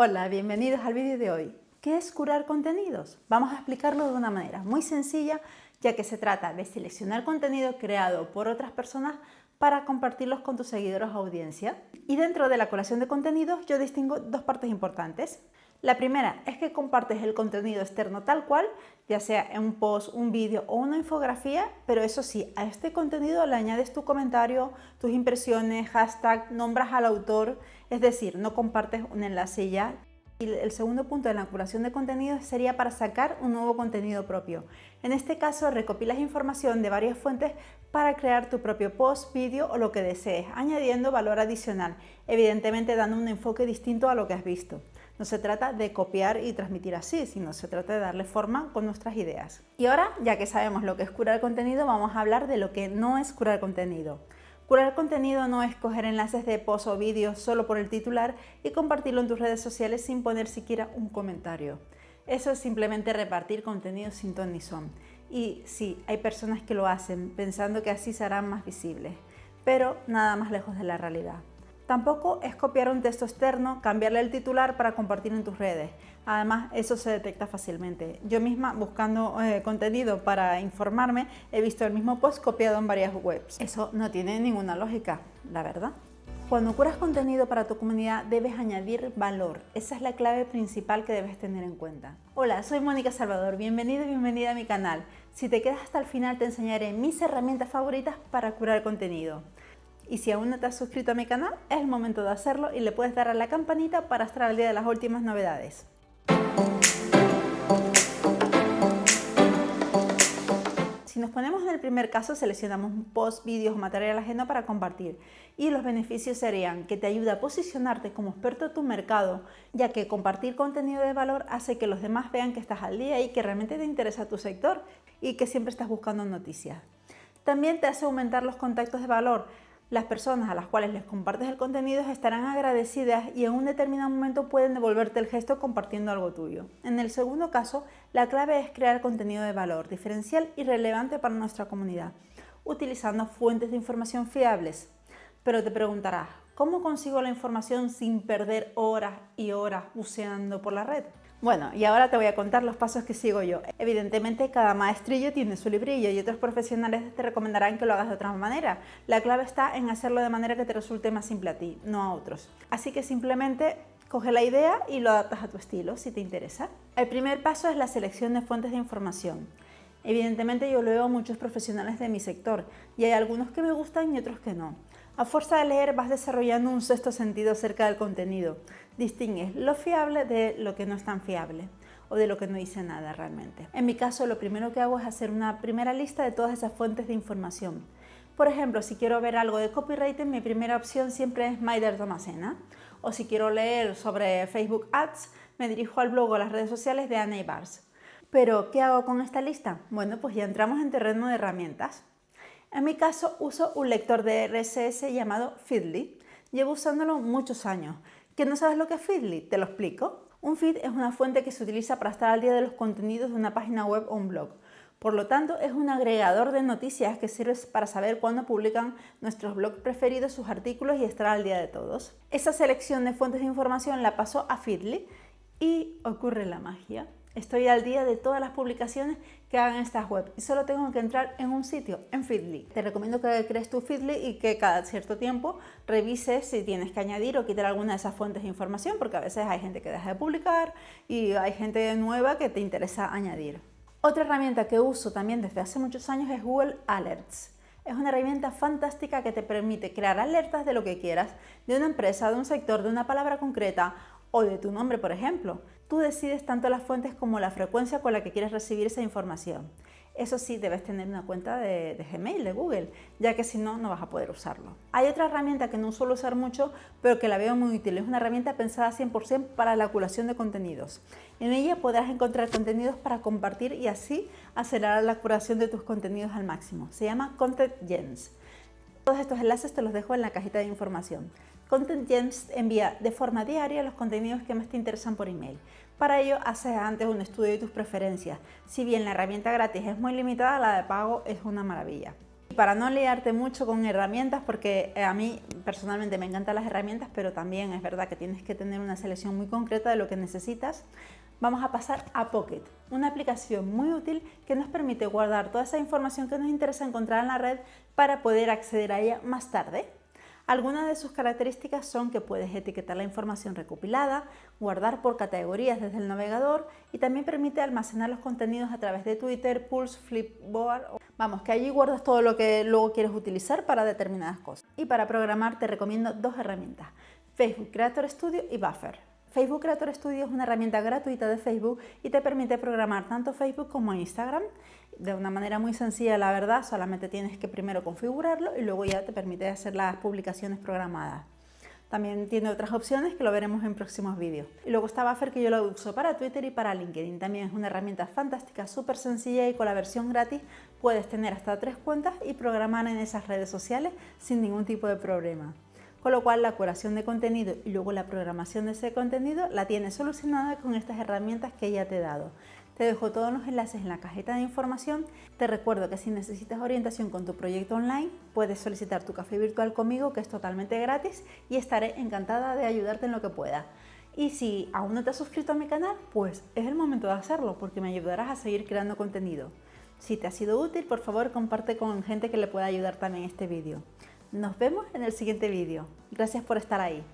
Hola, bienvenidos al vídeo de hoy. ¿Qué es curar contenidos? Vamos a explicarlo de una manera muy sencilla, ya que se trata de seleccionar contenido creado por otras personas para compartirlos con tus seguidores o audiencia. Y dentro de la curación de contenidos yo distingo dos partes importantes. La primera es que compartes el contenido externo tal cual, ya sea en un post, un vídeo o una infografía, pero eso sí, a este contenido le añades tu comentario, tus impresiones, hashtag, nombras al autor, es decir, no compartes un enlace ya. Y el segundo punto de la curación de contenidos sería para sacar un nuevo contenido propio. En este caso, recopilas información de varias fuentes para crear tu propio post, vídeo o lo que desees, añadiendo valor adicional, evidentemente dando un enfoque distinto a lo que has visto. No se trata de copiar y transmitir así, sino se trata de darle forma con nuestras ideas. Y ahora, ya que sabemos lo que es curar contenido, vamos a hablar de lo que no es curar contenido. Curar contenido no es coger enlaces de post o vídeos solo por el titular y compartirlo en tus redes sociales sin poner siquiera un comentario. Eso es simplemente repartir contenido sin ton ni son. Y sí, hay personas que lo hacen pensando que así serán más visibles, pero nada más lejos de la realidad. Tampoco es copiar un texto externo, cambiarle el titular para compartir en tus redes. Además, eso se detecta fácilmente. Yo misma, buscando eh, contenido para informarme, he visto el mismo post copiado en varias webs. Eso no tiene ninguna lógica, la verdad. Cuando curas contenido para tu comunidad debes añadir valor. Esa es la clave principal que debes tener en cuenta. Hola, soy Mónica Salvador. Bienvenido y bienvenida a mi canal. Si te quedas hasta el final te enseñaré mis herramientas favoritas para curar contenido. Y si aún no te has suscrito a mi canal, es el momento de hacerlo y le puedes dar a la campanita para estar al día de las últimas novedades. Si nos ponemos en el primer caso, seleccionamos post, vídeos o material ajeno para compartir. Y los beneficios serían que te ayuda a posicionarte como experto en tu mercado, ya que compartir contenido de valor hace que los demás vean que estás al día y que realmente te interesa tu sector y que siempre estás buscando noticias. También te hace aumentar los contactos de valor, las personas a las cuales les compartes el contenido estarán agradecidas y en un determinado momento pueden devolverte el gesto compartiendo algo tuyo. En el segundo caso, la clave es crear contenido de valor, diferencial y relevante para nuestra comunidad, utilizando fuentes de información fiables. Pero te preguntarás, ¿cómo consigo la información sin perder horas y horas buceando por la red? Bueno, y ahora te voy a contar los pasos que sigo yo. Evidentemente cada maestrillo tiene su librillo y otros profesionales te recomendarán que lo hagas de otra manera. La clave está en hacerlo de manera que te resulte más simple a ti, no a otros. Así que simplemente coge la idea y lo adaptas a tu estilo, si te interesa. El primer paso es la selección de fuentes de información. Evidentemente yo leo a muchos profesionales de mi sector y hay algunos que me gustan y otros que no. A fuerza de leer vas desarrollando un sexto sentido acerca del contenido. Distingues lo fiable de lo que no es tan fiable o de lo que no dice nada realmente. En mi caso, lo primero que hago es hacer una primera lista de todas esas fuentes de información. Por ejemplo, si quiero ver algo de copywriting, mi primera opción siempre es Maider Tomasena. O si quiero leer sobre Facebook Ads, me dirijo al blog o las redes sociales de Anna Bars. Pero, ¿qué hago con esta lista? Bueno, pues ya entramos en terreno de herramientas. En mi caso uso un lector de RSS llamado Feedly. Llevo usándolo muchos años. ¿Que no sabes lo que es Feedly? Te lo explico. Un feed es una fuente que se utiliza para estar al día de los contenidos de una página web o un blog. Por lo tanto, es un agregador de noticias que sirve para saber cuándo publican nuestros blogs preferidos sus artículos y estar al día de todos. Esa selección de fuentes de información la paso a Feedly y ocurre la magia. Estoy al día de todas las publicaciones que hagan estas webs y solo tengo que entrar en un sitio, en Feedly. Te recomiendo que crees tu Feedly y que cada cierto tiempo revises si tienes que añadir o quitar alguna de esas fuentes de información porque a veces hay gente que deja de publicar y hay gente nueva que te interesa añadir. Otra herramienta que uso también desde hace muchos años es Google Alerts. Es una herramienta fantástica que te permite crear alertas de lo que quieras, de una empresa, de un sector, de una palabra concreta o de tu nombre, por ejemplo. Tú decides tanto las fuentes como la frecuencia con la que quieres recibir esa información. Eso sí, debes tener una cuenta de, Gmail, de Google, ya que si no, no vas a poder usarlo. Hay otra herramienta que no suelo usar mucho, pero que la veo muy útil. Es una herramienta pensada 100% para la curación de contenidos. En ella podrás encontrar contenidos para compartir y así acelerar la curación de tus contenidos al máximo. Se llama Content Gens. Todos estos enlaces te los dejo en la cajita de información. Content Gems envía de forma diaria los contenidos que más te interesan por email. Para ello, haces antes un estudio de tus preferencias. Si bien la herramienta gratis es muy limitada, la de pago es una maravilla. para no liarte mucho con herramientas, porque eh, a mí personalmente me encantan las herramientas, pero también es verdad que tienes que tener una selección muy concreta de lo que necesitas, vamos a pasar a Pocket, una aplicación muy útil que nos permite guardar toda esa información que nos interesa encontrar en la red para poder acceder a ella más tarde. Algunas de sus características son que puedes etiquetar la información recopilada, guardar por categorías desde el navegador y también permite almacenar los contenidos a través de Twitter, Pulse, Flipboard. Vamos, que allí guardas todo lo que luego quieres utilizar para determinadas cosas. Y para programar te recomiendo dos herramientas, Facebook Creator Studio y Buffer. Facebook Creator Studio es una herramienta gratuita de Facebook y te permite programar tanto Facebook como Instagram de una manera muy sencilla, la verdad, solamente tienes que primero configurarlo y luego ya te permite hacer las publicaciones programadas. También tiene otras opciones que lo veremos en próximos vídeos. Y luego está Buffer que yo lo uso para Twitter y para LinkedIn. También es una herramienta fantástica, súper sencilla y con la versión gratis puedes tener hasta tres cuentas y programar en esas redes sociales sin ningún tipo de problema. Con lo cual la curación de contenido y luego la programación de ese contenido la tienes solucionada con estas herramientas que ya te he dado. Te dejo todos los enlaces en la cajita de información. Te recuerdo que si necesitas orientación con tu proyecto online, puedes solicitar tu café virtual conmigo, que es totalmente gratis, y estaré encantada de ayudarte en lo que pueda. Y si aún no te has suscrito a mi canal, pues es el momento de hacerlo, porque me ayudarás a seguir creando contenido. Si te ha sido útil, por favor comparte con gente que le pueda ayudar también este vídeo. Nos vemos en el siguiente vídeo. Gracias por estar ahí.